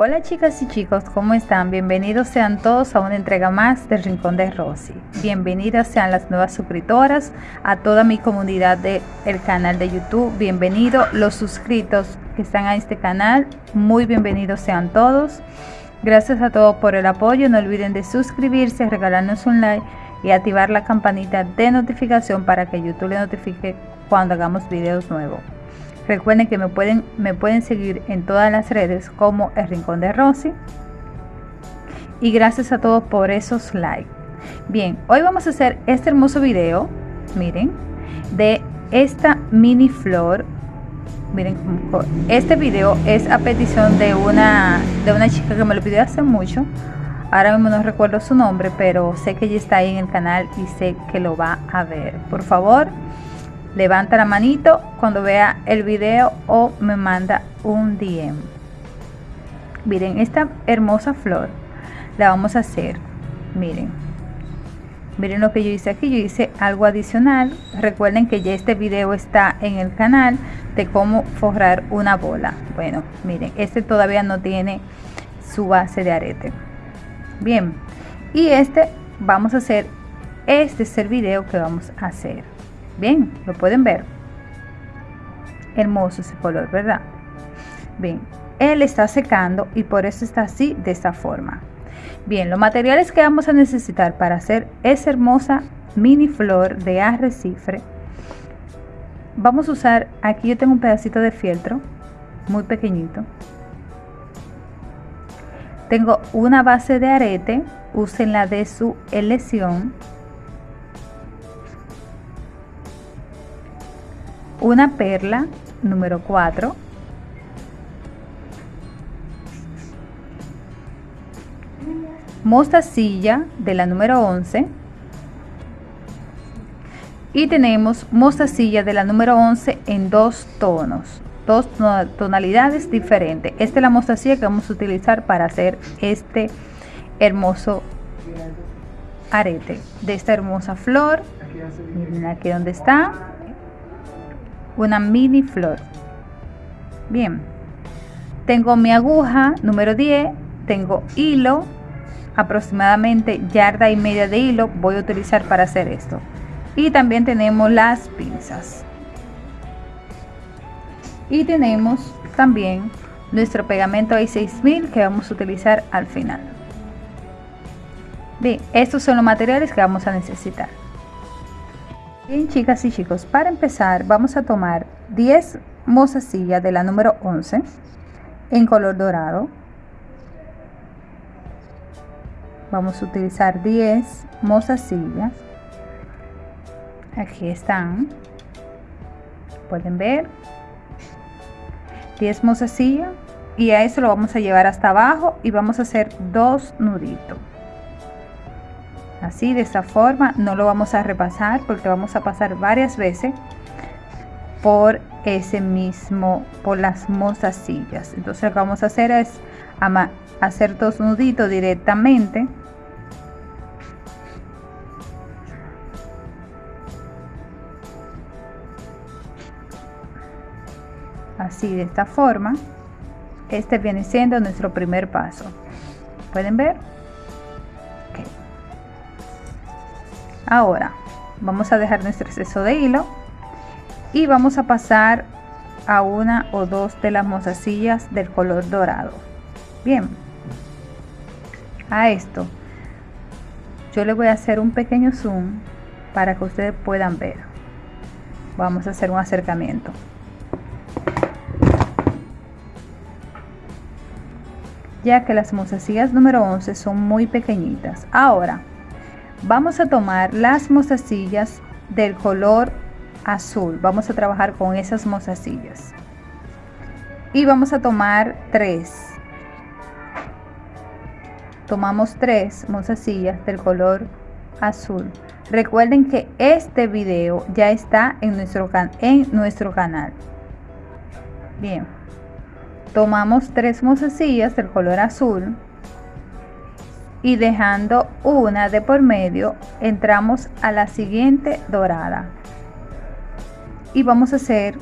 Hola chicas y chicos, ¿cómo están? Bienvenidos sean todos a una entrega más del Rincón de Rosy. Bienvenidas sean las nuevas suscriptoras, a toda mi comunidad del canal de YouTube. Bienvenidos los suscritos que están a este canal. Muy bienvenidos sean todos. Gracias a todos por el apoyo. No olviden de suscribirse, regalarnos un like y activar la campanita de notificación para que YouTube le notifique cuando hagamos videos nuevos. Recuerden que me pueden, me pueden seguir en todas las redes como El Rincón de Rosy. Y gracias a todos por esos likes. Bien, hoy vamos a hacer este hermoso video, miren, de esta mini flor. Miren, este video es a petición de una, de una chica que me lo pidió hace mucho. Ahora mismo no recuerdo su nombre, pero sé que ella está ahí en el canal y sé que lo va a ver. Por favor, levanta la manito cuando vea el video o me manda un DM miren esta hermosa flor la vamos a hacer. Miren. Miren lo que yo hice aquí. Yo hice algo adicional. Recuerden que ya este video está en el canal de cómo forrar una bola. Bueno miren este todavía no tiene su base de arete. Bien. Y este vamos a hacer este es el video que vamos a hacer Bien, lo pueden ver. Hermoso ese color, ¿verdad? Bien, él está secando y por eso está así, de esta forma. Bien, los materiales que vamos a necesitar para hacer esa hermosa mini flor de arrecife. Vamos a usar, aquí yo tengo un pedacito de fieltro, muy pequeñito. Tengo una base de arete, usen la de su elección una perla número 4 mostacilla de la número 11 y tenemos mostacilla de la número 11 en dos tonos. Dos tonalidades diferentes. Esta es la mostacilla que vamos a utilizar para hacer este hermoso arete de esta hermosa flor. Miren aquí donde está una mini flor. Bien. Tengo mi aguja número 10 tengo hilo aproximadamente yarda y media de hilo voy a utilizar para hacer esto. Y también tenemos las pinzas. Y tenemos también nuestro pegamento i6000 que vamos a utilizar al final. Bien estos son los materiales que vamos a necesitar Bien chicas y chicos, para empezar vamos a tomar 10 mozasillas de la número 11 en color dorado. Vamos a utilizar 10 mozasillas. Aquí están. Pueden ver. 10 mozasillas y a eso lo vamos a llevar hasta abajo y vamos a hacer dos nuditos así de esta forma no lo vamos a repasar porque vamos a pasar varias veces por ese mismo por las mostacillas entonces lo que vamos a hacer es hacer dos nuditos directamente. Así de esta forma este viene siendo nuestro primer paso. Pueden ver ahora vamos a dejar nuestro exceso de hilo y vamos a pasar a una o dos de las mozacillas del color dorado. Bien a esto yo le voy a hacer un pequeño zoom para que ustedes puedan ver. Vamos a hacer un acercamiento. Ya que las mozacillas número 11 son muy pequeñitas. Ahora vamos a tomar las mostacillas del color azul. Vamos a trabajar con esas mostacillas y vamos a tomar tres. Tomamos tres mostacillas del color azul. Recuerden que este video ya está en nuestro, en nuestro canal. Bien. Tomamos tres mostacillas del color azul y dejando una de por medio entramos a la siguiente dorada. Y vamos a hacer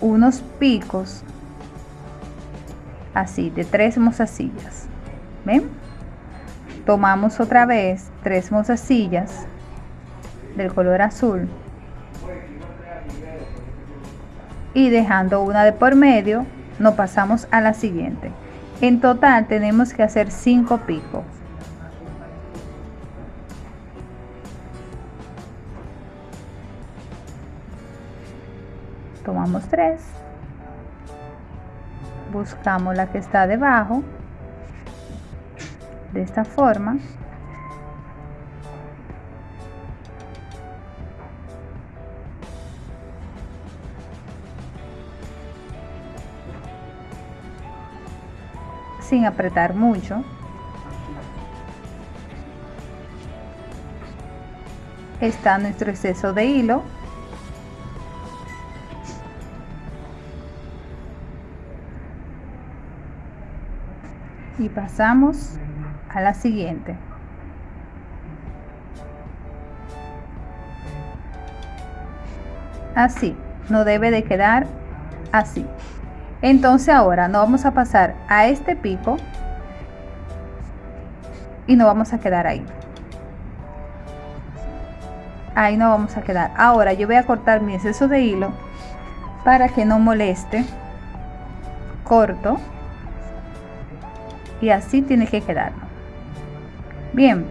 unos picos así de tres mozasillas. Ven tomamos otra vez tres mozasillas del color azul. Y dejando una de por medio nos pasamos a la siguiente. En total tenemos que hacer 5 picos tomamos 3 buscamos la que está debajo de esta forma. Sin apretar mucho. Está nuestro exceso de hilo pasamos a la siguiente. Así no debe de quedar así. Entonces ahora nos vamos a pasar a este pico y nos vamos a quedar ahí. Ahí no vamos a quedar. Ahora yo voy a cortar mi exceso de hilo para que no moleste. Corto y así tiene que quedar bien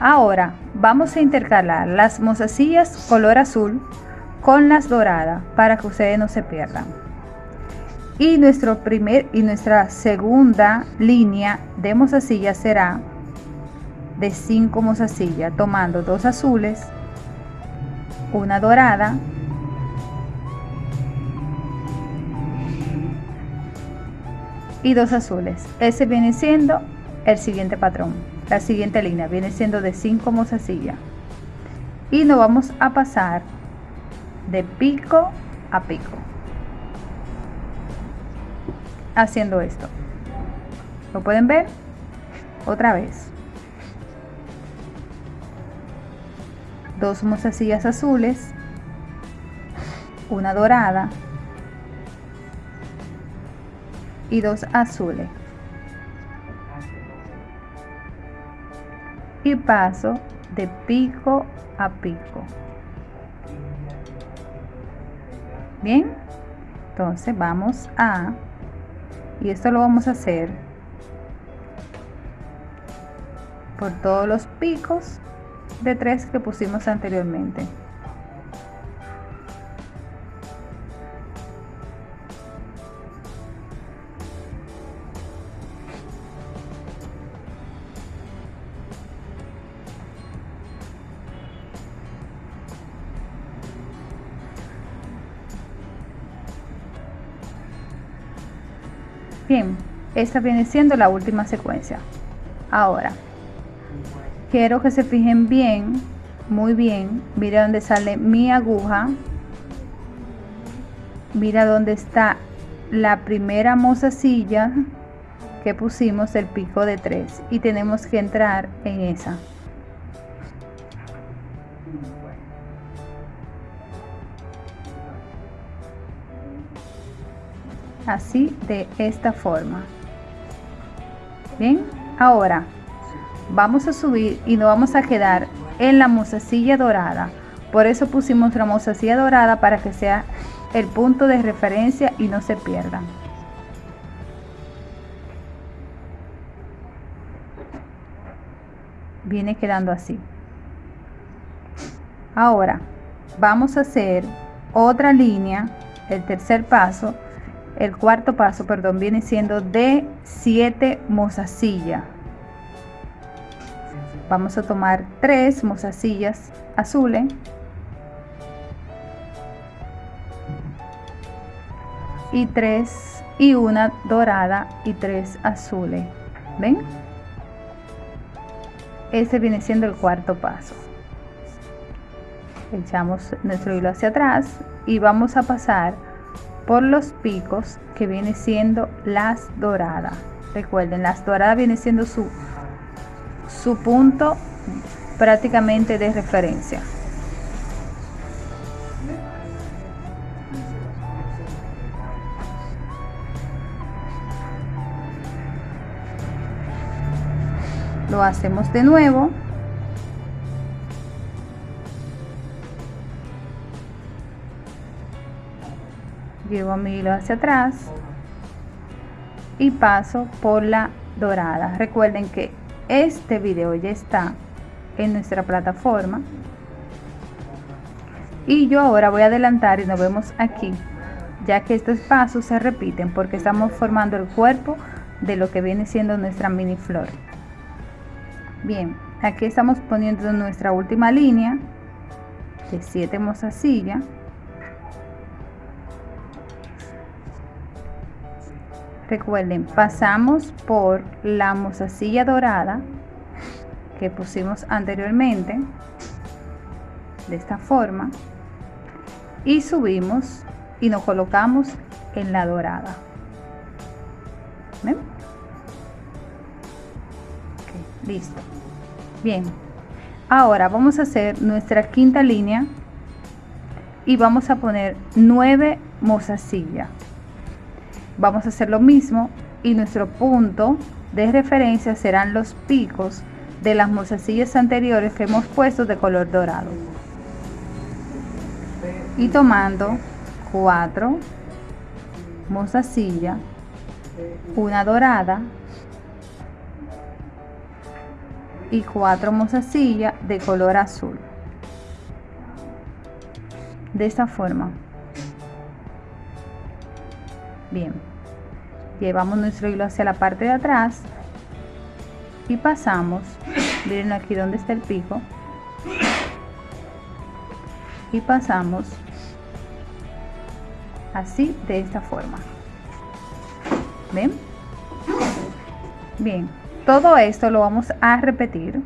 ahora vamos a intercalar las mozasillas color azul con las doradas para que ustedes no se pierdan. Y nuestro primer y nuestra segunda línea de mozasilla será de 5 mozasillas tomando dos azules una dorada y dos azules. Ese viene siendo el siguiente patrón. La siguiente línea viene siendo de 5 mozasillas. Y nos vamos a pasar de pico a pico. Haciendo esto. ¿Lo pueden ver? Otra vez. Dos mozasillas azules. Una dorada y dos azules. Y paso de pico a pico. Bien entonces vamos a y esto lo vamos a hacer por todos los picos de tres que pusimos anteriormente esta viene siendo la última secuencia. Ahora, quiero que se fijen bien, muy bien. Mira dónde sale mi aguja. Mira dónde está la primera mozasilla que pusimos el pico de 3 y tenemos que entrar en esa. así de esta forma bien ahora vamos a subir y nos vamos a quedar en la mozasilla dorada. Por eso pusimos la mozasilla dorada para que sea el punto de referencia y no se pierdan viene quedando así. Ahora vamos a hacer otra línea el tercer paso el cuarto paso, perdón, viene siendo de 7 mozasillas. Vamos a tomar tres mozasillas azules. Y tres y una dorada y tres azules. ¿Ven? Ese viene siendo el cuarto paso. Echamos nuestro hilo hacia atrás y vamos a pasar por los picos que viene siendo las doradas recuerden las doradas viene siendo su su punto prácticamente de referencia. Lo hacemos de nuevo. Llevo mi hilo hacia atrás y paso por la dorada. Recuerden que este video ya está en nuestra plataforma. Y yo ahora voy a adelantar y nos vemos aquí ya que estos pasos se repiten porque estamos formando el cuerpo de lo que viene siendo nuestra mini flor. Bien aquí estamos poniendo nuestra última línea de 7 mozasillas recuerden pasamos por la mozasilla dorada que pusimos anteriormente de esta forma y subimos y nos colocamos en la dorada. ¿Ven? listo. Bien. Ahora vamos a hacer nuestra quinta línea y vamos a poner nueve mozasillas vamos a hacer lo mismo y nuestro punto de referencia serán los picos de las mozasillas anteriores que hemos puesto de color dorado. Y tomando cuatro mozasillas una dorada y cuatro mozasillas de color azul. De esta forma bien. Llevamos nuestro hilo hacia la parte de atrás y pasamos miren aquí donde está el pico y pasamos así de esta forma. Ven bien todo esto lo vamos a repetir.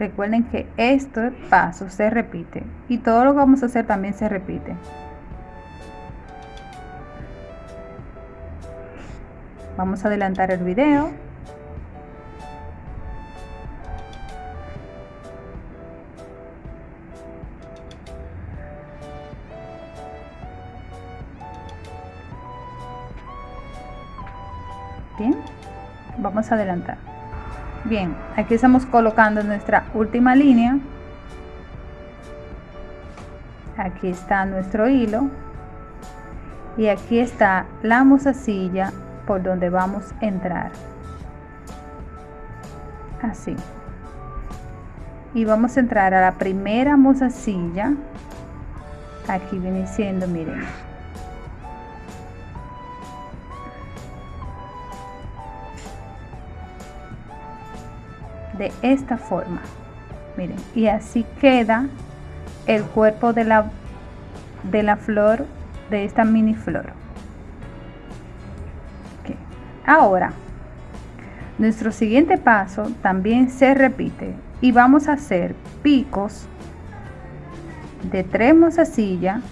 Recuerden que este paso se repite y todo lo que vamos a hacer también se repite vamos a adelantar el video. Bien vamos a adelantar. Bien aquí estamos colocando nuestra última línea. Aquí está nuestro hilo. Y aquí está la mozasilla por donde vamos a entrar. Así. Y vamos a entrar a la primera mozasilla aquí viene siendo miren. De esta forma. Miren y así queda el cuerpo de la de la flor de esta mini flor Ahora, nuestro siguiente paso también se repite y vamos a hacer picos de tres mozasillas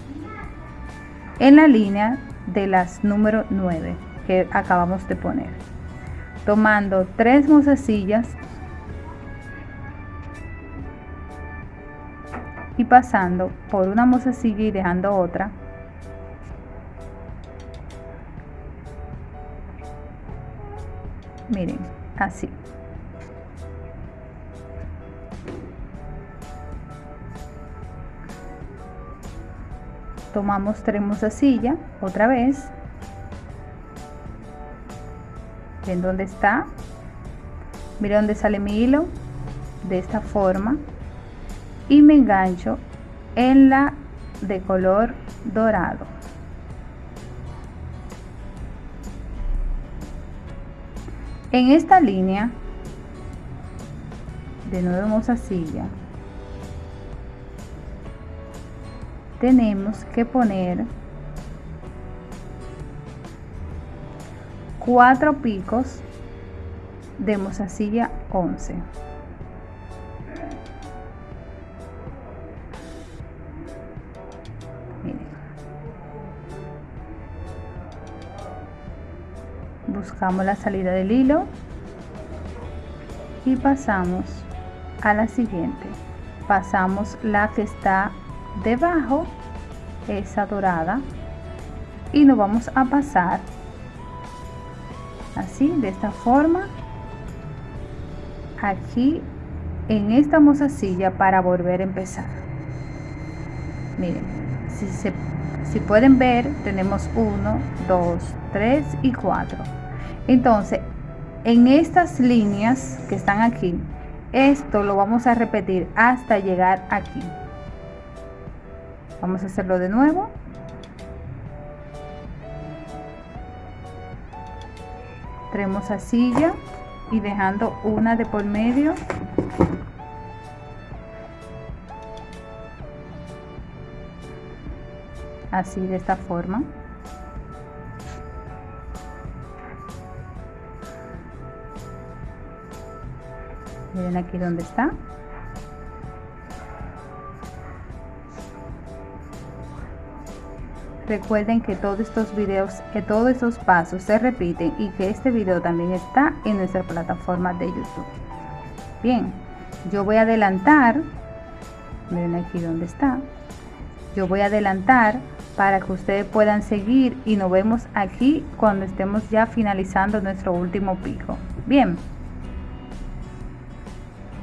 en la línea de las número 9 que acabamos de poner. Tomando tres mozasillas y pasando por una mozasilla y dejando otra miren así. Tomamos tenemos silla otra vez. Ven dónde está. Miren dónde sale mi hilo de esta forma. Y me engancho en la de color dorado En esta línea de nuevo silla tenemos que poner cuatro picos de mozasilla 11 la salida del hilo y pasamos a la siguiente. Pasamos la que está debajo esa dorada y nos vamos a pasar así de esta forma aquí en esta mozasilla para volver a empezar. Miren si, se, si pueden ver tenemos 1 2 3 y 4 entonces en estas líneas que están aquí esto lo vamos a repetir hasta llegar aquí. Vamos a hacerlo de nuevo. Tenemos a silla y dejando una de por medio. Así de esta forma miren aquí donde está. Recuerden que todos estos videos que todos estos pasos se repiten y que este video también está en nuestra plataforma de youtube. Bien yo voy a adelantar miren aquí donde está. Yo voy a adelantar para que ustedes puedan seguir y nos vemos aquí cuando estemos ya finalizando nuestro último pico. Bien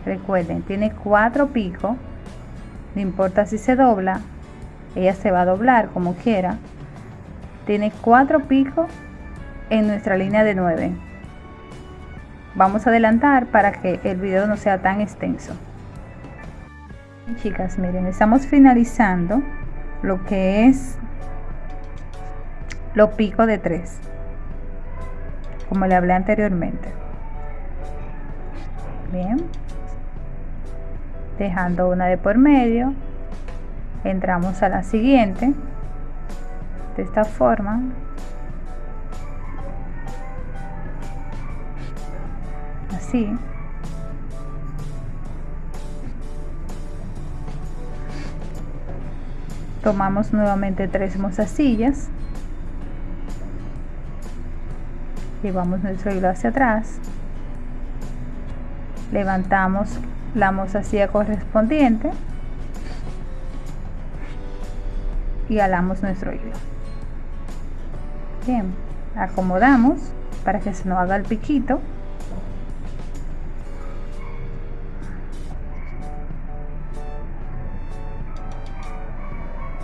recuerden tiene cuatro picos no importa si se dobla ella se va a doblar como quiera. Tiene cuatro picos en nuestra línea de 9 vamos a adelantar para que el video no sea tan extenso. Chicas miren estamos finalizando lo que es los picos de 3 como le hablé anteriormente. Bien dejando una de por medio. Entramos a la siguiente. De esta forma. Así. Tomamos nuevamente tres mozasillas. Llevamos nuestro hilo hacia atrás. Levantamos la mozasilla correspondiente y alamos nuestro hilo. Bien acomodamos para que se nos haga el piquito.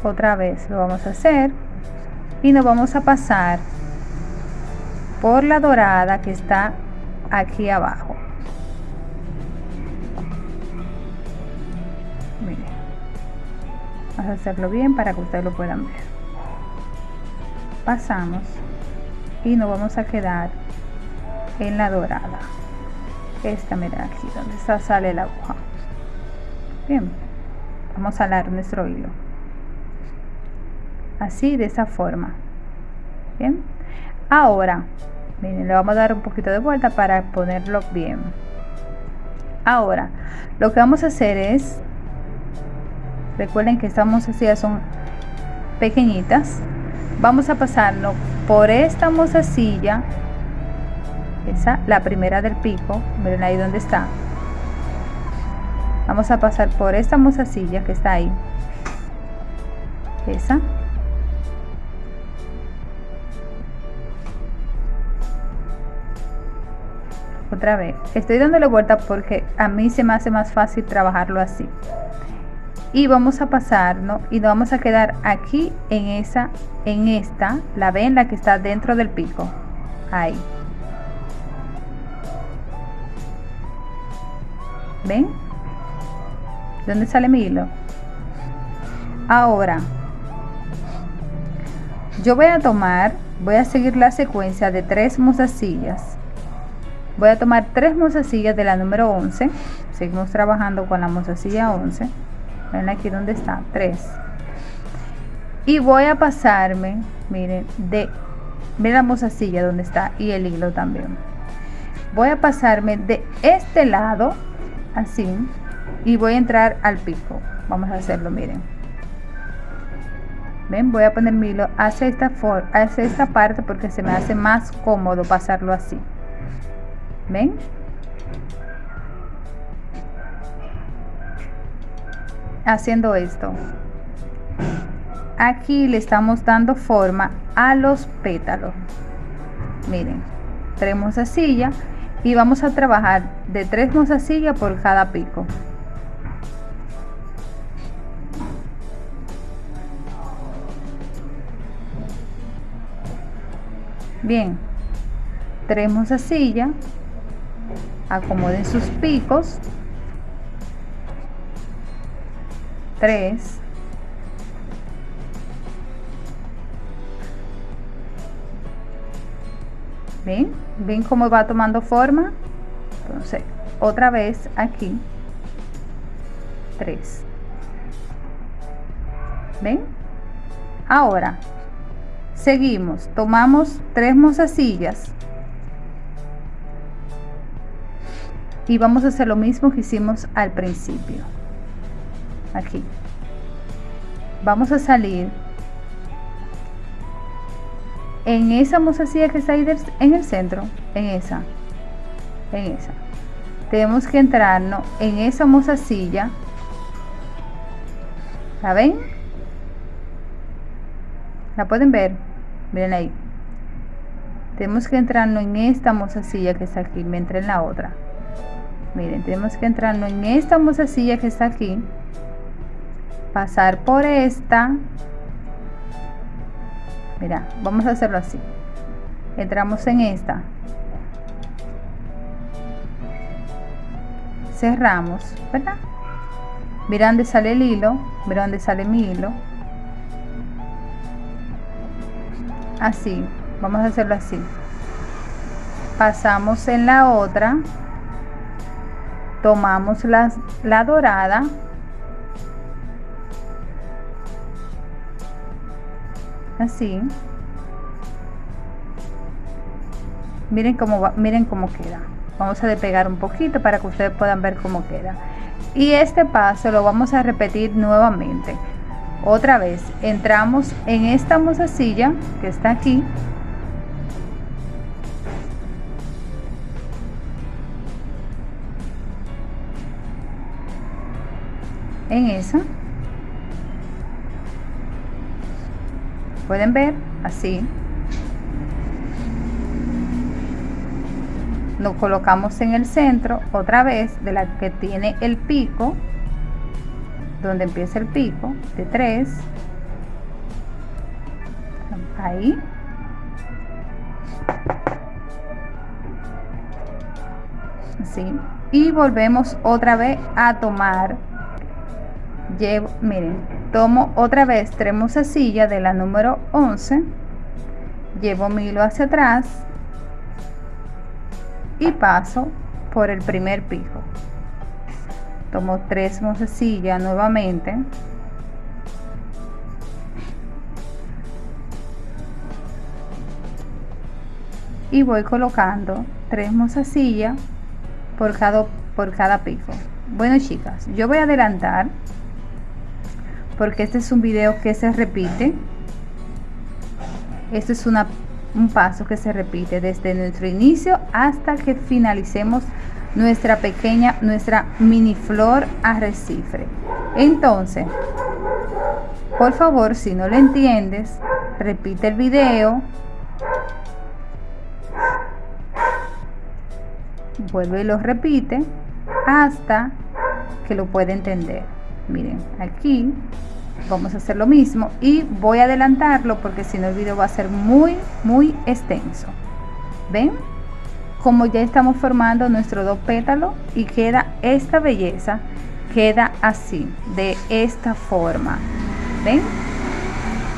Otra vez lo vamos a hacer y nos vamos a pasar por la dorada que está aquí abajo hacerlo bien para que ustedes lo puedan ver. Pasamos y nos vamos a quedar en la dorada. Esta mira aquí donde está sale la aguja bien vamos a alar nuestro hilo. Así de esa forma. Bien. Ahora miren le vamos a dar un poquito de vuelta para ponerlo bien. Ahora lo que vamos a hacer es recuerden que estas mozasilla son pequeñitas. Vamos a pasarlo por esta mozasilla esa la primera del pico. Miren ahí donde está. Vamos a pasar por esta mozasilla que está ahí. Esa. Otra vez. Estoy dándole vuelta porque a mí se me hace más fácil trabajarlo así y vamos a pasarnos y nos vamos a quedar aquí en esa en esta la ven la que está dentro del pico. Ahí. Ven dónde sale mi hilo ahora yo voy a tomar voy a seguir la secuencia de tres mozasillas. Voy a tomar tres mozasillas de la número 11 seguimos trabajando con la mozasilla 11 ven aquí donde está 3 y voy a pasarme miren de miren la mozasilla donde está y el hilo también. Voy a pasarme de este lado así y voy a entrar al pico. Vamos a hacerlo miren. Ven voy a poner mi hilo hacia esta hacia esta parte porque se me hace más cómodo pasarlo así. Ven haciendo esto. Aquí le estamos dando forma a los pétalos. Miren tres mozasillas y vamos a trabajar de tres mozasillas por cada pico. Bien tres mozasillas acomoden sus picos 3 ven ven cómo va tomando forma entonces otra vez aquí. 3 ven ahora seguimos. Tomamos tres mozasillas. Y vamos a hacer lo mismo que hicimos al principio aquí. Vamos a salir en esa mozasilla que está ahí en el centro en esa en esa. Tenemos que entrarnos en esa mozasilla ¿la ven? ¿la pueden ver? miren ahí. Tenemos que entrarnos en esta mozasilla que está aquí me entré en la otra. Miren tenemos que entrarnos en esta mozasilla que está aquí pasar por esta. Mira vamos a hacerlo así. Entramos en esta. Cerramos verdad mira dónde sale el hilo mira dónde sale mi hilo. Así vamos a hacerlo así. Pasamos en la otra. Tomamos la, la dorada así. Miren cómo va, miren cómo queda. Vamos a despegar un poquito para que ustedes puedan ver cómo queda. Y este paso lo vamos a repetir nuevamente. Otra vez entramos en esta mozasilla que está aquí. En esa pueden ver así. Lo colocamos en el centro otra vez de la que tiene el pico donde empieza el pico de 3 ahí. Así. Y volvemos otra vez a tomar. Llevo miren tomo otra vez tres silla de la número 11 llevo mi hilo hacia atrás y paso por el primer pico. Tomo tres silla nuevamente. Y voy colocando tres silla por cada por cada pico. Bueno chicas yo voy a adelantar porque este es un video que se repite. Este es una, un paso que se repite desde nuestro inicio hasta que finalicemos nuestra pequeña nuestra mini flor arrecife. Entonces por favor si no lo entiendes repite el video. Vuelve y lo repite hasta que lo pueda entender miren aquí vamos a hacer lo mismo y voy a adelantarlo porque si no el video va a ser muy muy extenso. Ven como ya estamos formando nuestro dos pétalos y queda esta belleza queda así de esta forma. Ven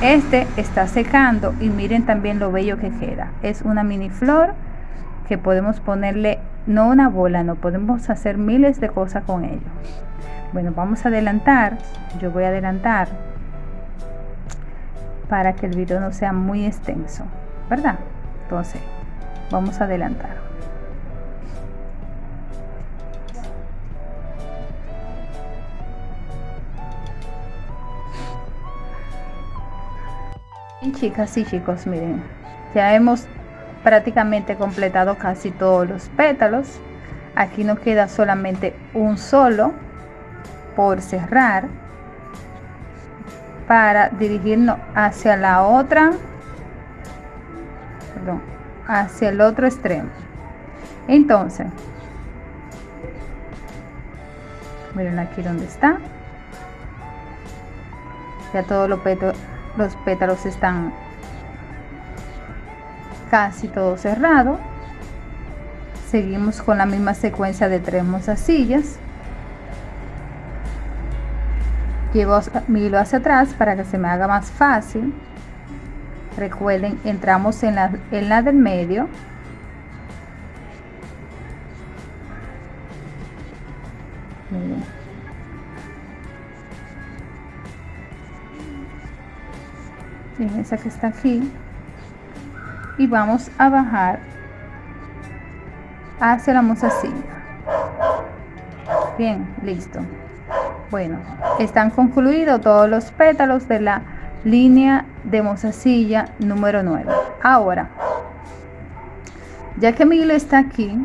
este está secando y miren también lo bello que queda. Es una mini flor que podemos ponerle no una bola no podemos hacer miles de cosas con ello bueno vamos a adelantar yo voy a adelantar para que el video no sea muy extenso verdad entonces vamos a adelantar. Y chicas y chicos miren ya hemos prácticamente completado casi todos los pétalos. Aquí nos queda solamente un solo por cerrar para dirigirnos hacia la otra hacia el otro extremo. Entonces miren aquí donde está. Ya todos los pétalos, los pétalos están casi todo cerrado. Seguimos con la misma secuencia de tres mozasillas llevo mi hilo hacia atrás para que se me haga más fácil. Recuerden entramos en la, en la del medio. En esa que está aquí. Y vamos a bajar hacia la mozasilla. Bien listo bueno están concluidos todos los pétalos de la línea de mozasilla número 9 ahora ya que mi hilo está aquí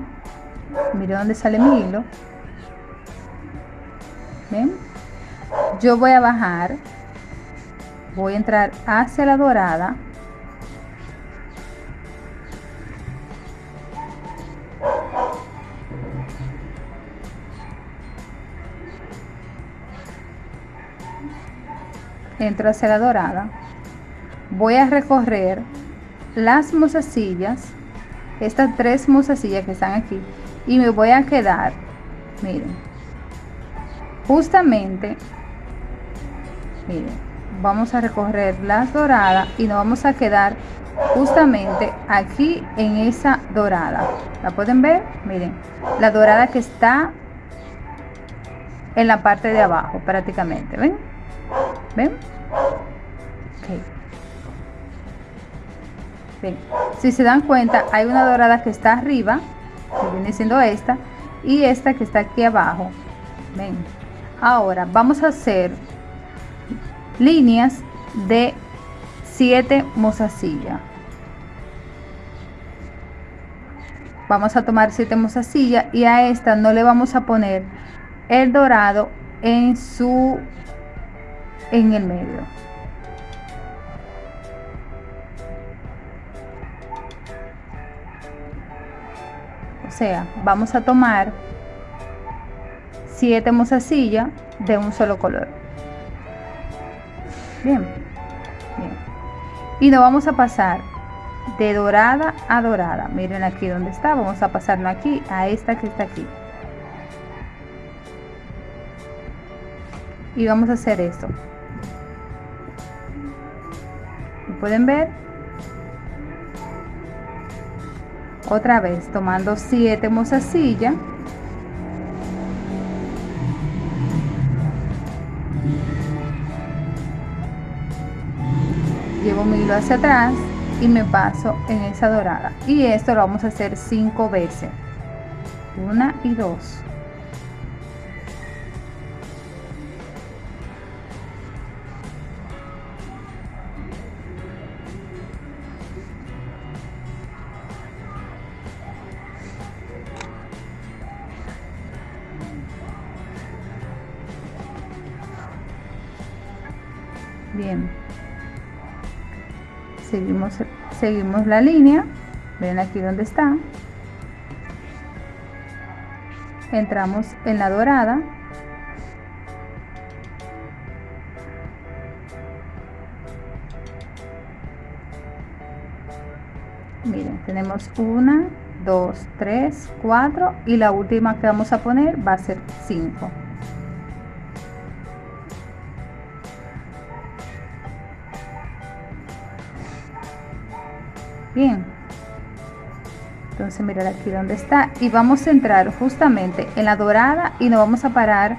mire dónde sale mi hilo ¿Ven? yo voy a bajar voy a entrar hacia la dorada entro hacia la dorada voy a recorrer las mozasillas estas tres mozasillas que están aquí y me voy a quedar miren justamente miren vamos a recorrer las doradas y nos vamos a quedar justamente aquí en esa dorada. La pueden ver miren la dorada que está en la parte de abajo prácticamente ven ven si se dan cuenta hay una dorada que está arriba que viene siendo esta y esta que está aquí abajo. Ven. Ahora vamos a hacer líneas de 7 mozasillas vamos a tomar 7 mozasillas y a esta no le vamos a poner el dorado en su en el medio o sea vamos a tomar 7 mozasillas de un solo color Bien. Y nos vamos a pasar de dorada a dorada. Miren aquí donde está. Vamos a pasarlo aquí a esta que está aquí. Y vamos a hacer esto. ¿Pueden ver? Otra vez tomando 7 mozasillas llevo mi hilo hacia atrás y me paso en esa dorada. Y esto lo vamos a hacer cinco veces. Una y dos bien. Seguimos seguimos la línea. Ven aquí donde está. Entramos en la dorada. Miren tenemos una dos tres cuatro y la última que vamos a poner va a ser 5 bien. Entonces mirar aquí donde está. Y vamos a entrar justamente en la dorada y nos vamos a parar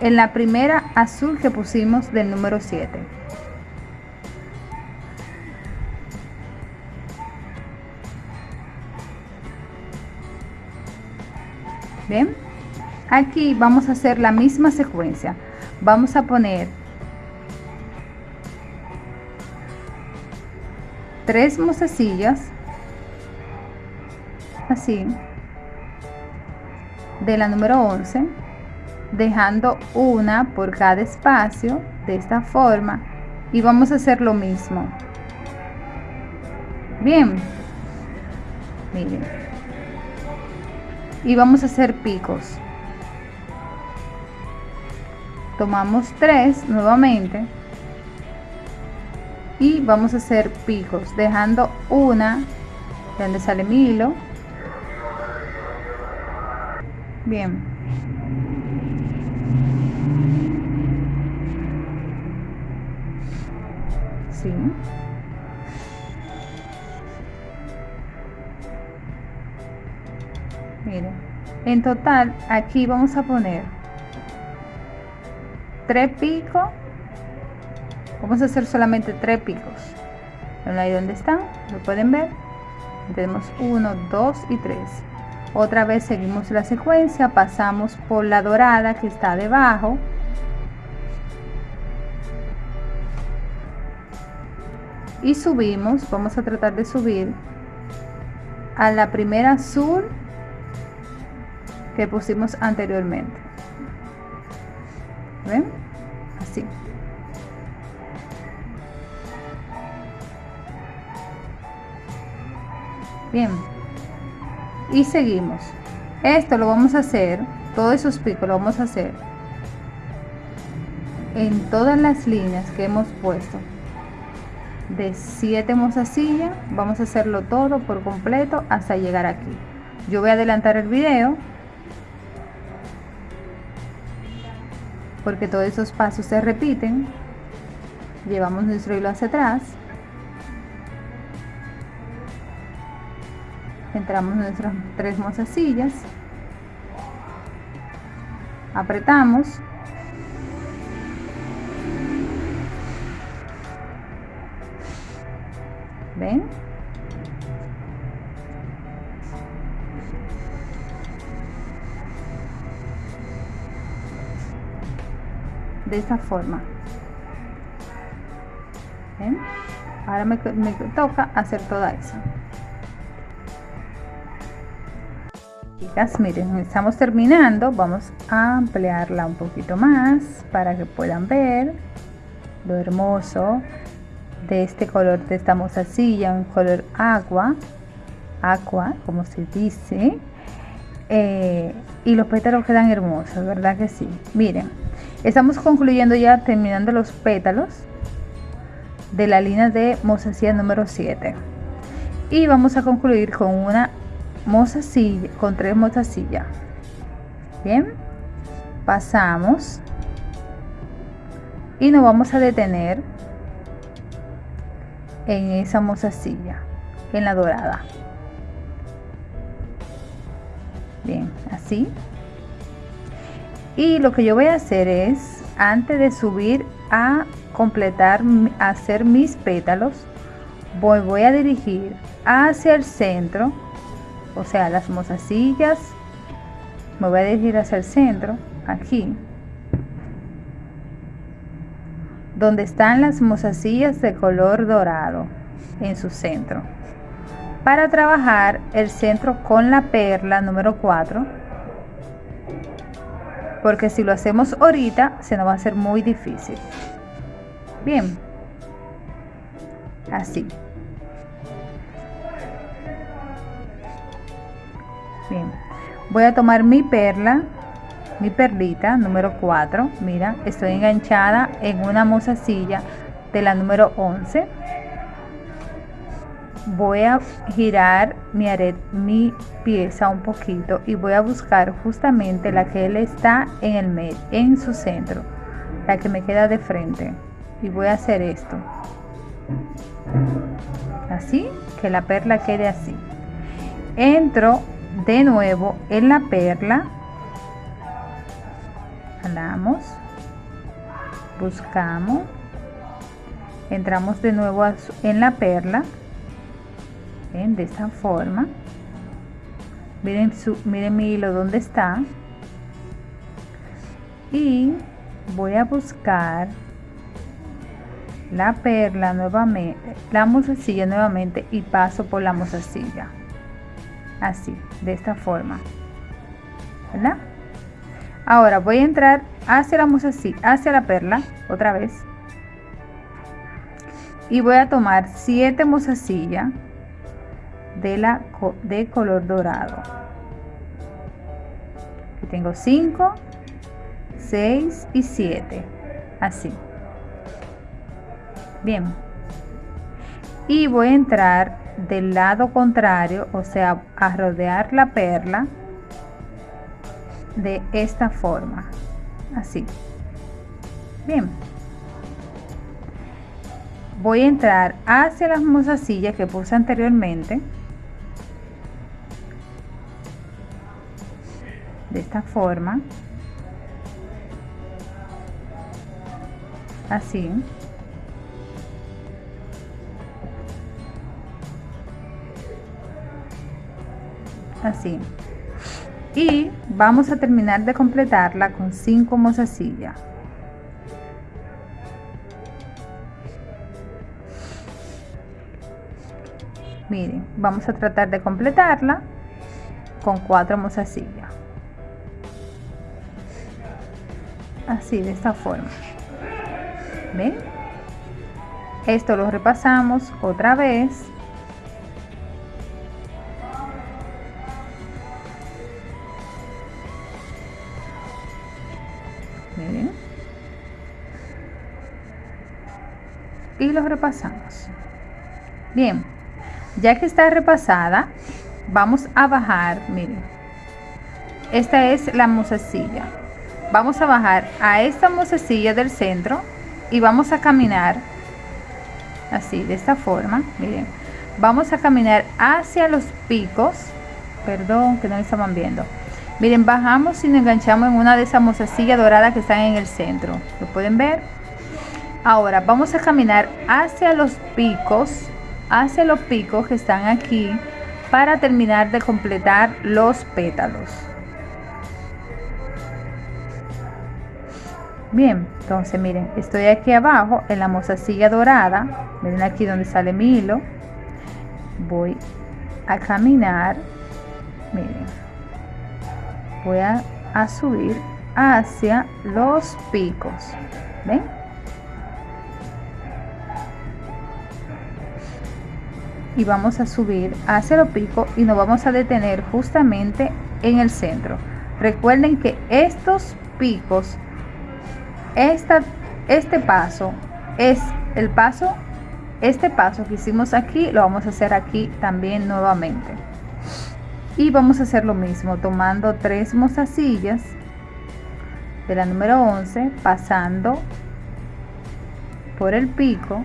en la primera azul que pusimos del número 7 bien. Aquí vamos a hacer la misma secuencia. Vamos a poner tres mozasillas así de la número 11 dejando una por cada espacio de esta forma y vamos a hacer lo mismo. Bien. Miren. Y vamos a hacer picos. Tomamos tres nuevamente y vamos a hacer picos dejando una donde sale mi hilo. Bien. Sí. En total aquí vamos a poner tres picos vamos a hacer solamente tres picos. Ahí donde están lo pueden ver. Tenemos 1 2 y 3 otra vez seguimos la secuencia pasamos por la dorada que está debajo. Y subimos vamos a tratar de subir a la primera azul que pusimos anteriormente. ¿ven? Bien. Y seguimos. Esto lo vamos a hacer todos esos picos lo vamos a hacer en todas las líneas que hemos puesto. De 7 mozasillas vamos a hacerlo todo por completo hasta llegar aquí. Yo voy a adelantar el video porque todos esos pasos se repiten. Llevamos nuestro hilo hacia atrás entramos en nuestras tres mozasillas apretamos. Ven de esta forma. ¿Ven? ahora me, me toca hacer toda esa miren estamos terminando. Vamos a ampliarla un poquito más para que puedan ver lo hermoso de este color de esta mozasilla un color agua agua como se dice. Eh, y los pétalos quedan hermosos verdad que sí miren estamos concluyendo ya terminando los pétalos de la línea de mozasilla número 7 y vamos a concluir con una mozasilla con tres mozasillas bien pasamos. Y nos vamos a detener en esa mozasilla en la dorada. Bien así. Y lo que yo voy a hacer es antes de subir a completar hacer mis pétalos voy, voy a dirigir hacia el centro o sea las mozasillas me voy a dirigir hacia el centro aquí donde están las mozasillas de color dorado en su centro. Para trabajar el centro con la perla número 4 porque si lo hacemos ahorita se nos va a hacer muy difícil. Bien. Así voy a tomar mi perla mi perlita número 4 mira estoy enganchada en una mozasilla de la número 11 voy a girar mi aret mi pieza un poquito y voy a buscar justamente la que él está en el medio en su centro la que me queda de frente. Y voy a hacer esto. Así que la perla quede así. Entro de nuevo en la perla. Jalamos. Buscamos. Entramos de nuevo en la perla. De esta forma. Miren su miren mi hilo donde está y voy a buscar la perla nuevamente la mozasilla nuevamente y paso por la mozasilla así de esta forma ¿verdad? ahora voy a entrar hacia la así hacia la perla otra vez y voy a tomar 7 mozasillas de, la, de color dorado. Aquí tengo 5, 6 y 7. Así. Bien. Y voy a entrar del lado contrario, o sea, a rodear la perla de esta forma. Así. Bien voy a entrar hacia las mozasillas que puse anteriormente de esta forma así así. Y vamos a terminar de completarla con 5 mozasillas miren vamos a tratar de completarla con cuatro mozasillas así de esta forma. Ven esto lo repasamos otra vez y lo repasamos. Bien ya que está repasada vamos a bajar miren. Esta es la mozasilla vamos a bajar a esta mozasilla del centro y vamos a caminar así de esta forma miren. Vamos a caminar hacia los picos. Perdón que no estaban viendo. Miren bajamos y nos enganchamos en una de esas mozasillas doradas que están en el centro. Lo pueden ver ahora vamos a caminar hacia los picos hacia los picos que están aquí para terminar de completar los pétalos. Bien, entonces miren, estoy aquí abajo en la mozasilla dorada. Miren aquí donde sale mi hilo. Voy a caminar. Miren. Voy a, a subir hacia los picos. ¿Ven? Y vamos a subir hacia el pico y nos vamos a detener justamente en el centro. Recuerden que estos picos esta, este paso es el paso este paso que hicimos aquí lo vamos a hacer aquí también nuevamente. Y vamos a hacer lo mismo tomando tres mozasillas de la número 11 pasando por el pico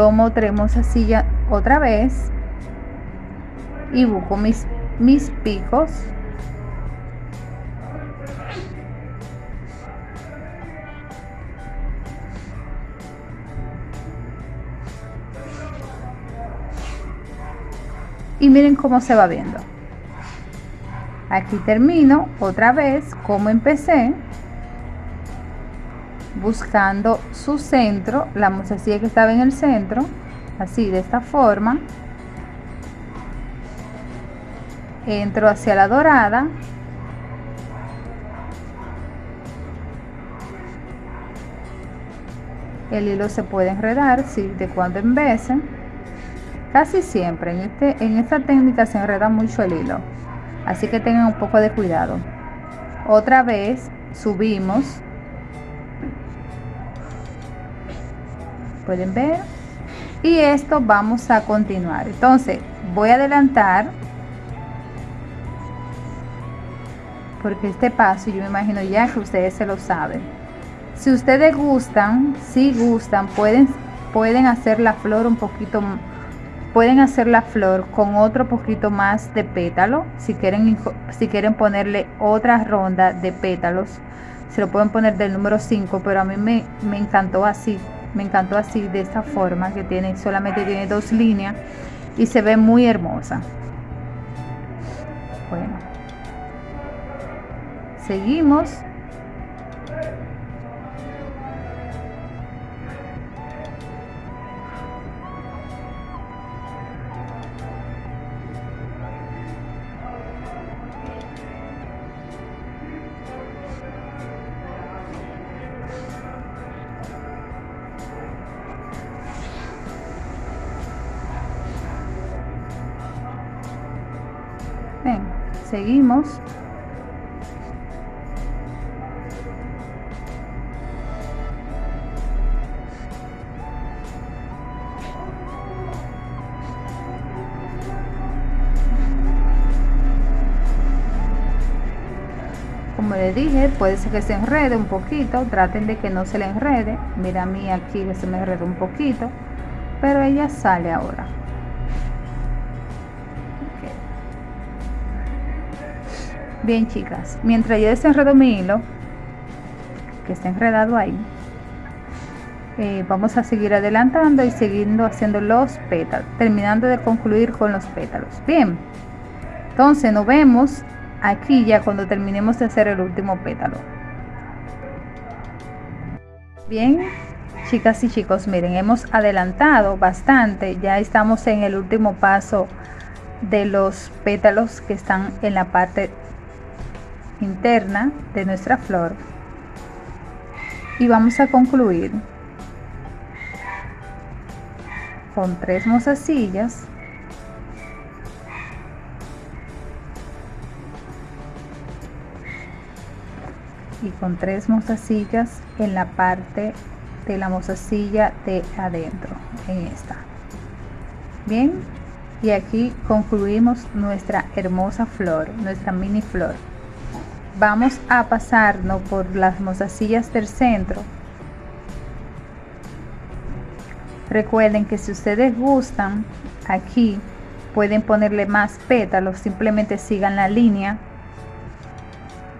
tomo tres silla otra vez y busco mis, mis picos. Y miren cómo se va viendo. Aquí termino otra vez como empecé buscando su centro, la mozasilla que estaba en el centro, así de esta forma. Entro hacia la dorada. El hilo se puede enredar, si de cuando en vez. Casi siempre en, este, en esta técnica se enreda mucho el hilo. Así que tengan un poco de cuidado. Otra vez subimos pueden ver. Y esto vamos a continuar. Entonces voy a adelantar porque este paso yo me imagino ya que ustedes se lo saben. Si ustedes gustan si gustan pueden pueden hacer la flor un poquito pueden hacer la flor con otro poquito más de pétalo. Si quieren si quieren ponerle otra ronda de pétalos se lo pueden poner del número 5 pero a mí me, me encantó así me encantó así de esta forma que tiene solamente tiene dos líneas y se ve muy hermosa. Bueno. Seguimos seguimos. Como les dije puede ser que se enrede un poquito traten de que no se le enrede. Mira a mí aquí que se me enredó un poquito pero ella sale ahora bien chicas mientras yo desenredo mi hilo que está enredado ahí eh, vamos a seguir adelantando y siguiendo haciendo los pétalos terminando de concluir con los pétalos. Bien entonces nos vemos aquí ya cuando terminemos de hacer el último pétalo. Bien chicas y chicos miren hemos adelantado bastante ya estamos en el último paso de los pétalos que están en la parte interna de nuestra flor. Y vamos a concluir con tres mozasillas. Y con tres mozasillas en la parte de la mozasilla de adentro en esta. Bien y aquí concluimos nuestra hermosa flor nuestra mini flor vamos a pasarnos por las mozasillas del centro. Recuerden que si ustedes gustan aquí pueden ponerle más pétalos simplemente sigan la línea.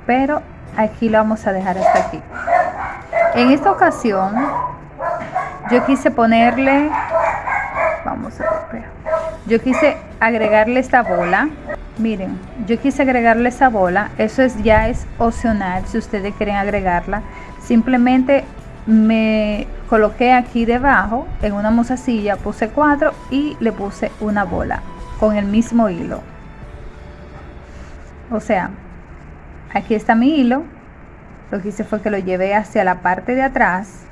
Pero aquí lo vamos a dejar hasta aquí. En esta ocasión yo quise ponerle vamos a ver yo quise agregarle esta bola miren yo quise agregarle esa bola. Eso es ya es opcional si ustedes quieren agregarla. Simplemente me coloqué aquí debajo en una mozasilla puse cuatro y le puse una bola con el mismo hilo. O sea aquí está mi hilo. Lo que hice fue que lo llevé hacia la parte de atrás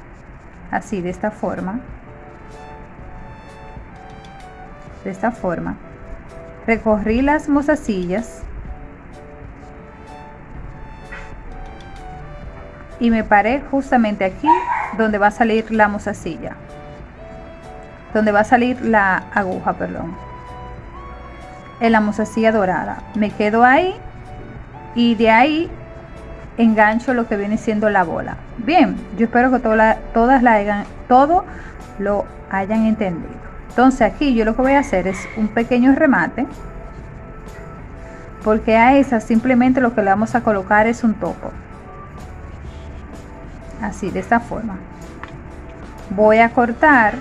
así de esta forma. De esta forma recorrí las mozasillas y me paré justamente aquí donde va a salir la mozasilla. Donde va a salir la aguja perdón. En la mozasilla dorada. Me quedo ahí y de ahí engancho lo que viene siendo la bola. Bien yo espero que todas la hayan todo lo hayan entendido entonces aquí yo lo que voy a hacer es un pequeño remate porque a esa simplemente lo que le vamos a colocar es un topo. Así de esta forma. Voy a cortar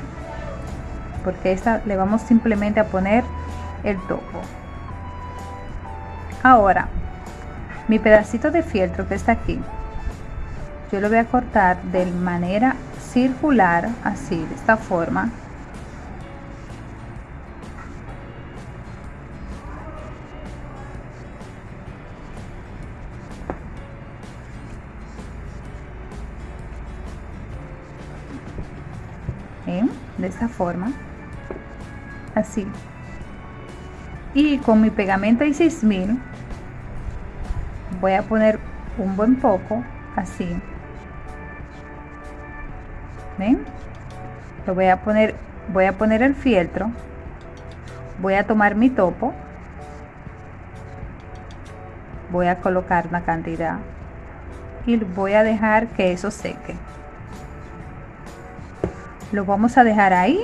porque esta le vamos simplemente a poner el topo. Ahora mi pedacito de fieltro que está aquí yo lo voy a cortar de manera circular así de esta forma de esta forma. Así. Y con mi pegamento y 6000 voy a poner un buen poco así. ¿ven? lo voy a poner voy a poner el fieltro. Voy a tomar mi topo. Voy a colocar una cantidad y voy a dejar que eso seque lo vamos a dejar ahí.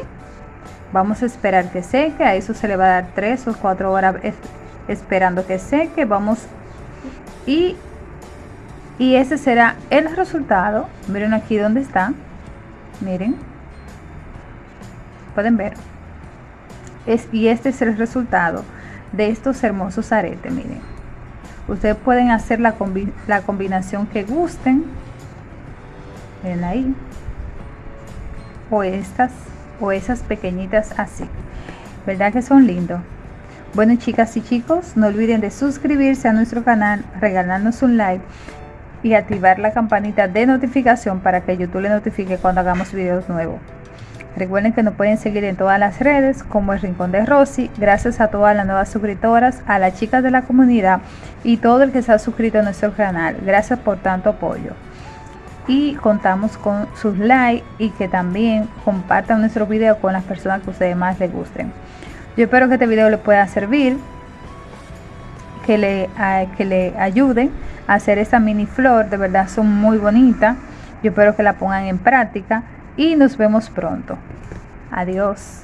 Vamos a esperar que seque. A eso se le va a dar 3 o 4 horas esperando que seque. Vamos. Y y ese será el resultado. Miren aquí donde está. Miren. Pueden ver. Es, y este es el resultado de estos hermosos aretes miren. Ustedes pueden hacer la, la combinación que gusten. Miren ahí o estas o esas pequeñitas así verdad que son lindos bueno chicas y chicos, no olviden de suscribirse a nuestro canal, regalarnos un like y activar la campanita de notificación para que YouTube le notifique cuando hagamos videos nuevos. Recuerden que nos pueden seguir en todas las redes como el Rincón de Rosy. Gracias a todas las nuevas suscriptoras, a las chicas de la comunidad y todo el que se ha suscrito a nuestro canal. Gracias por tanto apoyo. Y contamos con sus likes y que también compartan nuestro video con las personas que ustedes más les gusten. Yo espero que este video les pueda servir, que le, que le ayuden a hacer esa mini flor. De verdad son muy bonitas. Yo espero que la pongan en práctica y nos vemos pronto. Adiós.